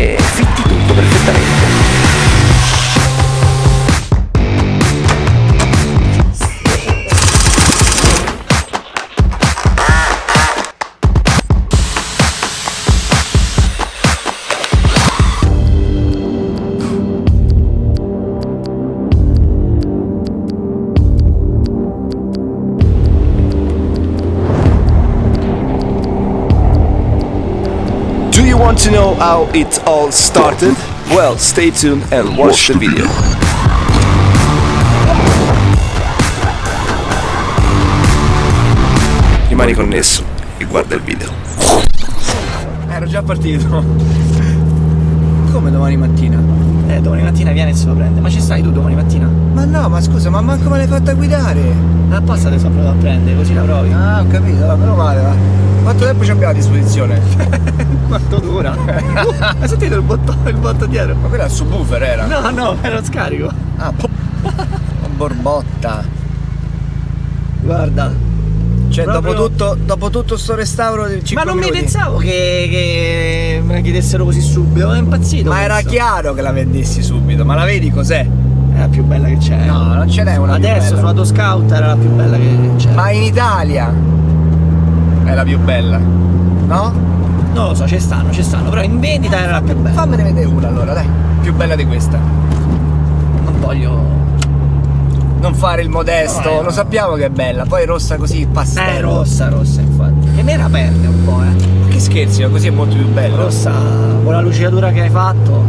che fitti tutto perfettamente. How it all started? Well, stay tuned and watch the video. Rimani connesso e guarda il video. Ero già partito. Come domani mattina? Eh, domani mattina viene e se lo prende. Ma ci stai tu domani mattina? Ma no, ma scusa, ma manco me l'hai fatta guidare. Apposta te sono provato a prendere, così la provi. Ah, ho capito, va, meno male, va. Quanto tempo ci abbiamo a disposizione? Quanto dura? Hai sentito il botto, il botto dietro? Ma quella è il subwoofer era? No, no, era scarico. Ah, po- borbotta. Guarda. Cioè, Proprio- dopo, tutto, dopo tutto sto restauro di 5 Ma non mi minuti. pensavo che, che me la chiedessero così subito, è impazzito. Ma era questo. chiaro che la vendessi subito, ma la vedi cos'è? È la più bella che c'è. No, non ce n'è una Adesso sulla scout era la più bella che c'è. Ma in Italia è la più bella, no? Non lo so, ci stanno, ci stanno, però in vendita era la più bella. Fammene vedere una allora, dai. Più bella di questa. Non voglio. Non fare il modesto, No, lo sappiamo che è bella, poi rossa così Eh, pastello. rossa, rossa, infatti. E nera perde un po', eh. Ma che scherzi, ma così è molto più bella. Rossa, con la lucidatura che hai fatto,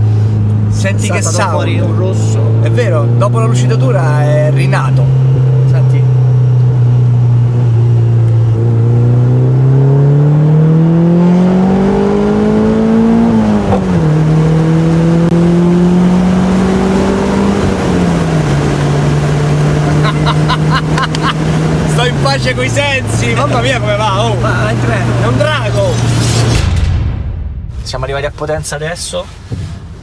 Senti che sound. fuori un rosso. È vero, dopo la lucidatura è rinato. Senti. Pace coi sensi, mamma mia come va, oh! Ma vai in treno. È un drago! Siamo arrivati a Potenza adesso.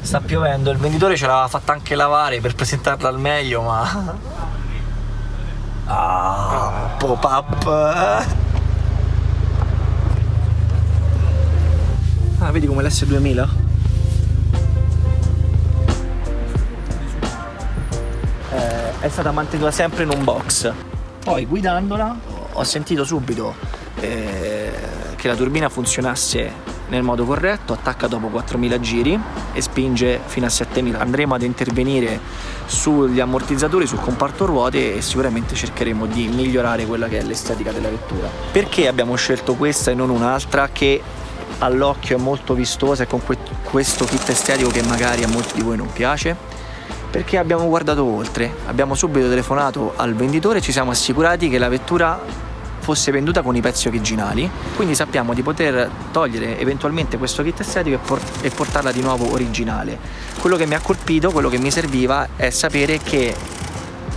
Sta piovendo, il venditore ce l'aveva fatta anche lavare per presentarla al meglio, ma. Ah, pop-up. Ah, vedi come l'S2000? Eh, è stata mantenuta sempre in un box. Poi guidandola ho sentito subito eh, che la turbina funzionasse nel modo corretto, attacca dopo 4000 giri e spinge fino a 7000. Andremo ad intervenire sugli ammortizzatori, sul comparto ruote e sicuramente cercheremo di migliorare quella che è l'estetica della vettura. Perché abbiamo scelto questa e non un'altra che all'occhio è molto vistosa e con que- questo kit estetico che magari a molti di voi non piace? Perché abbiamo guardato oltre, abbiamo subito telefonato al venditore e ci siamo assicurati che la vettura fosse venduta con i pezzi originali, quindi sappiamo di poter togliere eventualmente questo kit estetico e, por- e portarla di nuovo originale. Quello che mi ha colpito, quello che mi serviva è sapere che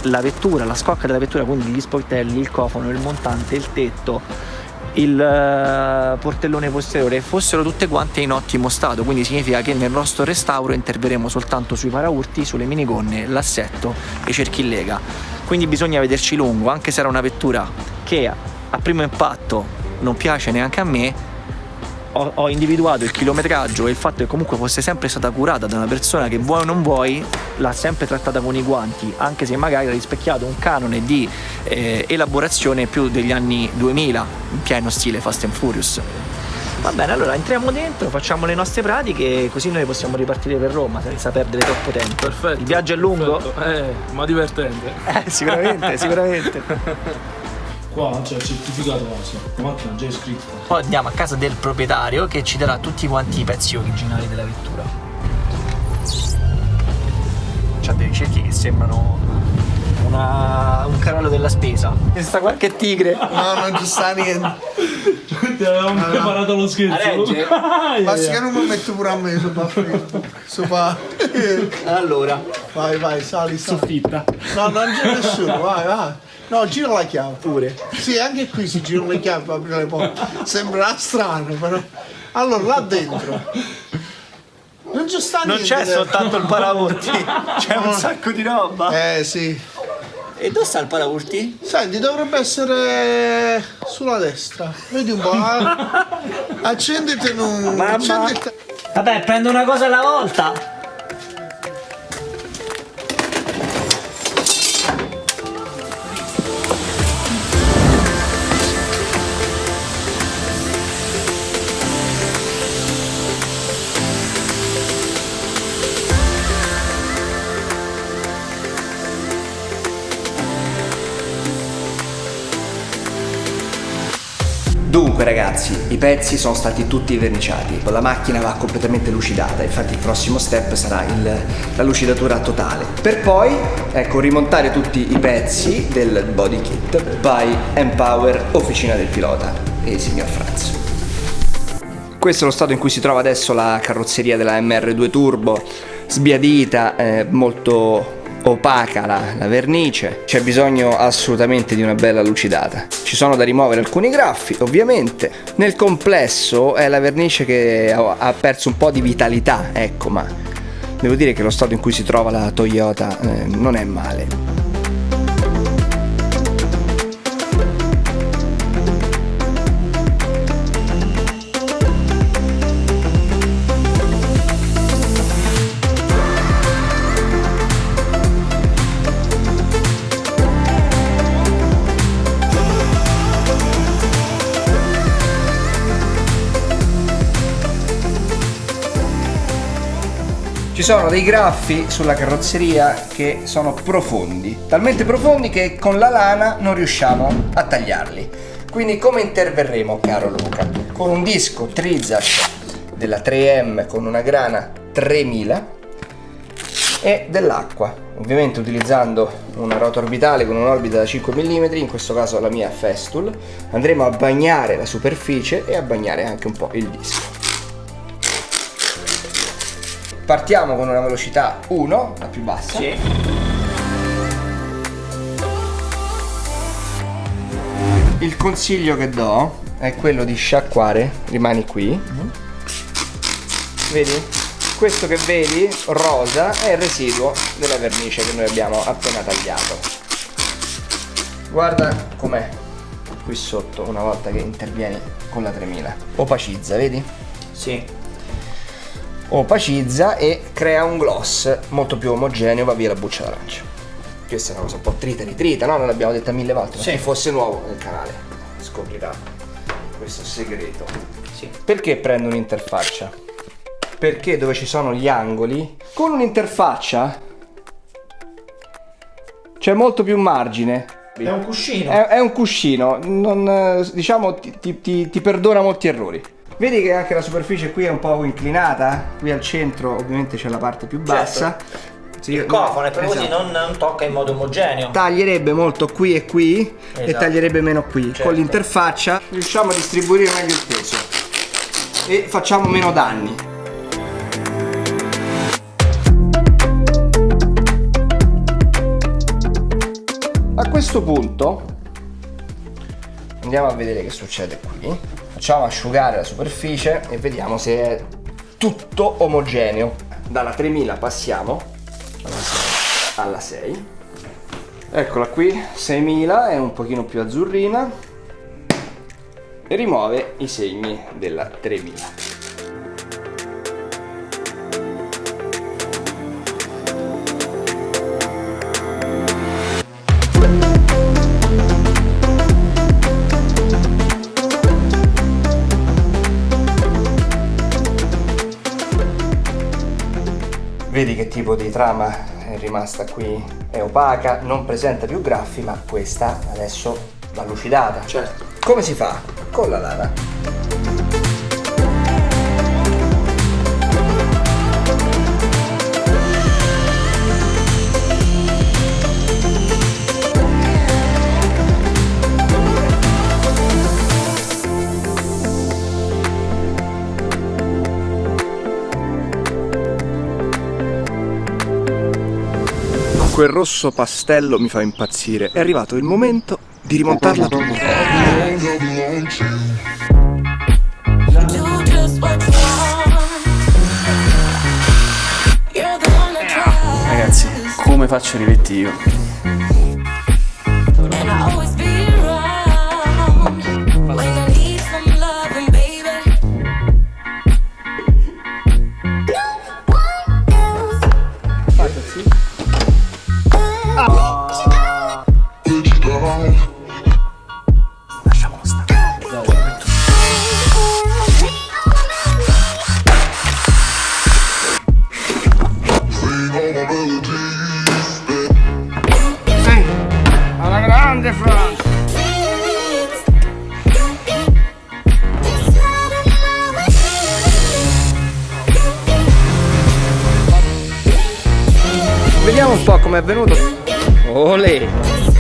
la vettura, la scocca della vettura, quindi gli sportelli, il cofano, il montante, il tetto, il eh, portellone posteriore fossero tutte quante in ottimo stato, quindi significa che nel nostro restauro interveremo soltanto sui paraurti, sulle minigonne, l'assetto e i cerchi in lega. Quindi bisogna vederci lungo, anche se era una vettura che a primo impatto non piace neanche a me, ho, ho individuato il chilometraggio e il fatto che comunque fosse sempre stata curata da una persona che vuoi o non vuoi l'ha sempre trattata con i guanti, anche se magari ha rispecchiato un canone di eh, elaborazione più degli anni 2000, in pieno stile Fast and Furious. Va bene, allora entriamo dentro, facciamo le nostre pratiche, così noi possiamo ripartire per Roma senza perdere troppo tempo. Perfetto. Il viaggio è lungo? perfetto. Eh, ma divertente. Eh, sicuramente, sicuramente. Qua c'è il certificato base. La macchina già è iscritta. Poi andiamo a casa del proprietario che ci darà tutti quanti i pezzi originali della vettura. C'ha dei cerchi che sembrano una- un carrello della spesa. E sta qualche tigre. No, non ci sta niente. Ti avevamo preparato lo scherzo. Ma se che non mi metto pure a me sopra. Sopra. Allora, Vai, vai, sali, sali. Soffitta. No, non c'è nessuno, vai, vai. No, gira la chiave. pure. Sì, anche qui si girano le chiavi per aprire le porte. Sembrerà strano, però. Allora, là dentro. Non ci sta Non niente. c'è soltanto il paraurti, c'è un sacco di roba. Eh sì. E dove sta il paraurti? Senti, dovrebbe essere sulla destra. Vedi un po'. ah. Accenditi un. Mamma. accenditi- Vabbè, prendo una cosa alla volta. Ragazzi, i pezzi sono stati tutti verniciati, la macchina va completamente lucidata, infatti il prossimo step sarà il- la lucidatura totale. Per poi, ecco, rimontare tutti i pezzi del body kit by Empower Officina del Pilota e il signor Franz. Questo è lo stato in cui si trova adesso la carrozzeria della MR2 Turbo, sbiadita, eh, molto opaca la, la vernice, c'è bisogno assolutamente di una bella lucidata. Ci sono da rimuovere alcuni graffi, ovviamente. Nel complesso è la vernice che ha, perso un po' di vitalità, ecco, ma devo dire che lo stato in cui si trova la Toyota eh, non è male. Ci sono dei graffi sulla carrozzeria che sono profondi, talmente profondi che con la lana non riusciamo a tagliarli. Quindi come interverremo, caro Luca? Con un disco Trizac della 3M con una grana 3000 e dell'acqua, ovviamente utilizzando una ruota orbitale con un'orbita da 5 mm, in questo caso la mia Festool, andremo a bagnare la superficie e a bagnare anche un po' il disco. Partiamo con una velocità 1, la più bassa. Il consiglio che do è quello di sciacquare, rimani qui. Vedi? Questo che vedi, rosa, è il residuo della vernice che noi abbiamo appena tagliato. Guarda com'è qui sotto una volta che intervieni con la 3000. Opacizza, vedi? Sì. Opacizza e crea un gloss molto più omogeneo, va via la buccia d'arancia. Questa è una cosa un po' trita ritrita, no? Non l'abbiamo detta mille volte, Sì. chi fosse nuovo nel canale scoprirà questo segreto. Sì. Perché prendo un'interfaccia? Perché dove ci sono gli angoli, con un'interfaccia c'è molto più margine. È un cuscino. È, è un cuscino, non, eh, diciamo ti- ti- ti perdona molti errori. Vedi che anche la superficie qui è un po' inclinata? Qui al centro ovviamente c'è la parte più bassa. Sì, Il cofano è proprio così, esatto. non, non tocca in modo omogeneo. Taglierebbe molto qui e qui e Esatto. taglierebbe meno qui. Certo. Con l'interfaccia riusciamo a distribuire meglio il peso e facciamo meno danni. A questo punto andiamo a vedere che succede qui. Facciamo asciugare la superficie e vediamo se è tutto omogeneo. Dalla 3000 passiamo alla 6. Alla 6. Eccola qui, 6000 è un pochino più azzurrina e rimuove i segni della 3000. Vedi che tipo di trama è rimasta qui? È opaca, non presenta più graffi, ma questa adesso va lucidata. Certo. Come si fa? Con la lana. Quel rosso pastello mi fa impazzire. È arrivato il momento di rimontarla tutta. come faccio a rivetti io? Com'è venuto. Olè!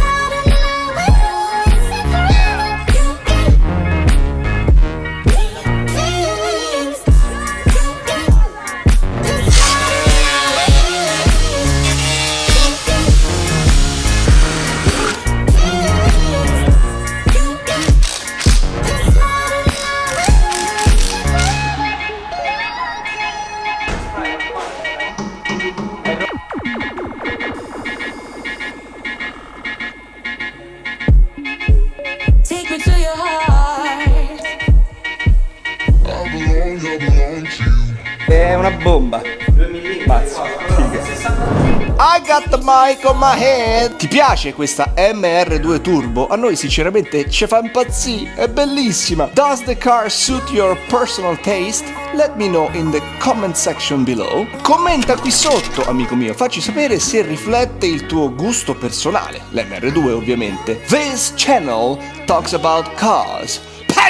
Mic on my head. Ti piace questa MR2 Turbo? A noi sinceramente ci fa impazzire, è bellissima. Does the car suit your personal taste? Let me know in the comment section below. Commenta qui sotto, amico mio, facci sapere se riflette il tuo gusto personale. L'MR2 ovviamente. This channel talks about cars.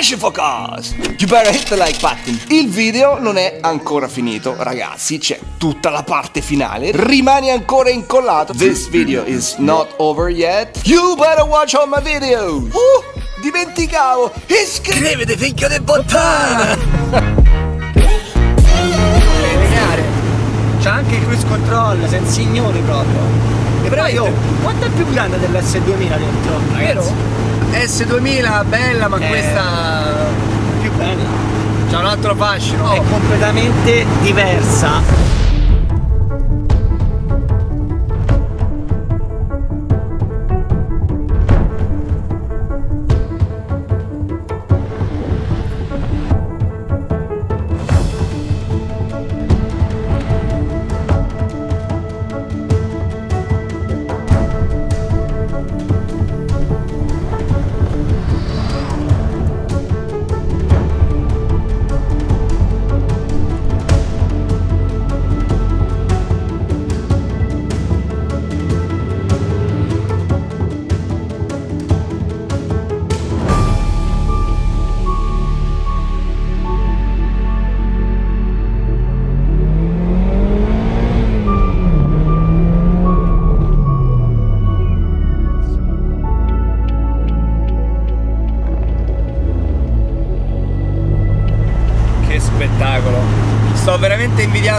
For cars! You better hit the like button. Il video non è ancora finito, ragazzi, c'è tutta la parte finale. Rimani ancora incollato. This video is not over yet. You better watch all my videos. Uh, dimenticavo. Iscriviti, figlio di bottana! C'ha anche il cruise control, sei un signore proprio. E però io, quanto è più grande dell'S2000 dentro? Vero? S2000 bella, ma Eh. questa Più bella. c'ha un altro fascino. È completamente diversa.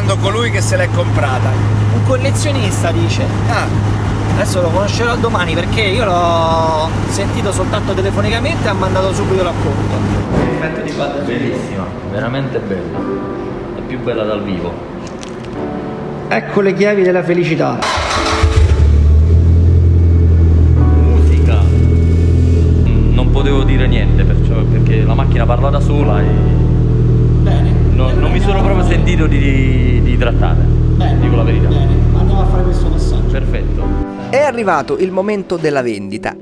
Invidiando colui che se l'è comprata. Un collezionista dice. Ah, Adesso lo conoscerò domani perché io l'ho sentito soltanto telefonicamente e ha mandato subito l'appunto. Bellissima, veramente bella. È più bella dal vivo. Ecco le chiavi della felicità. Musica. Non potevo dire niente perciò, perché la macchina parla da sola e Bene. non, mi sono proprio sentito di, di trattare. Bene. Dico la verità. Bene, andiamo a fare questo passaggio. Perfetto. È arrivato il momento della vendita.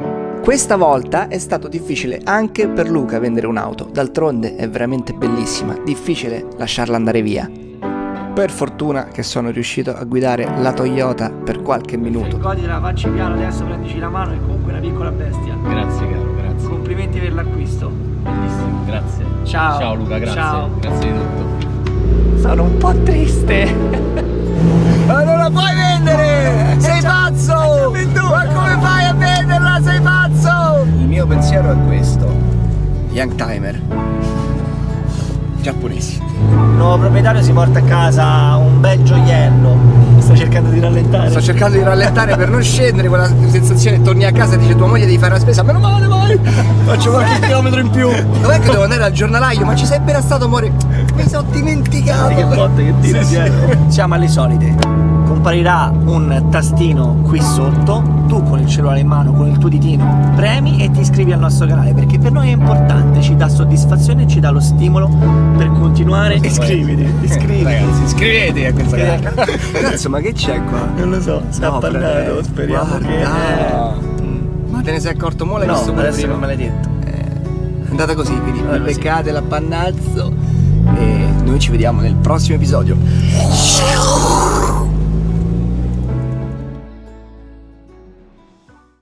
Questa volta è stato difficile anche per Luca vendere un'auto, d'altronde è veramente bellissima, difficile lasciarla andare via. Per fortuna che sono riuscito a guidare la Toyota per qualche minuto. Goditela, facci piano, adesso prendici la mano, è comunque una piccola bestia. Grazie caro, grazie. Complimenti per l'acquisto. Bellissimo, grazie. Ciao. Ciao Luca, grazie. Ciao. Grazie di tutto. Sono un po' triste. ma non la puoi vendere! Sei pazzo! Ma come fai a venderla? Sei pazzo! Il mio pensiero è questo. Young timer. Giapponesi. Il nuovo proprietario si porta a casa un bel gioiello. Sta cercando di rallentare. Sto cercando di rallentare per non scendere quella sensazione, torni a casa e dice tua moglie devi fare la spesa, meno male vai! Faccio qualche chilometro in più. Dov'è che devo andare al giornalaio? Ma ci sei appena stato amore? Mi sono dimenticato. Che botte che tira dietro. Siamo alle solite. Comparirà un tastino qui sotto. Tu con il cellulare in mano, con il tuo ditino, premi e ti iscrivi al nostro canale perché per noi è importante, ci dà soddisfazione e ci dà lo stimolo per continuare. Iscriviti, iscriviti. Ragazzi, iscrivetevi a questo canale. Cazzo, ma che c'è qua? Non lo so, sta No, appannato, frate, speriamo guarda. che. Ma te ne sei accorto mo' l'hai No, visto adesso prima? non me l'hai detto. È andata così, quindi Allora, vi sì. beccate l'appannazzo e noi ci vediamo nel prossimo episodio.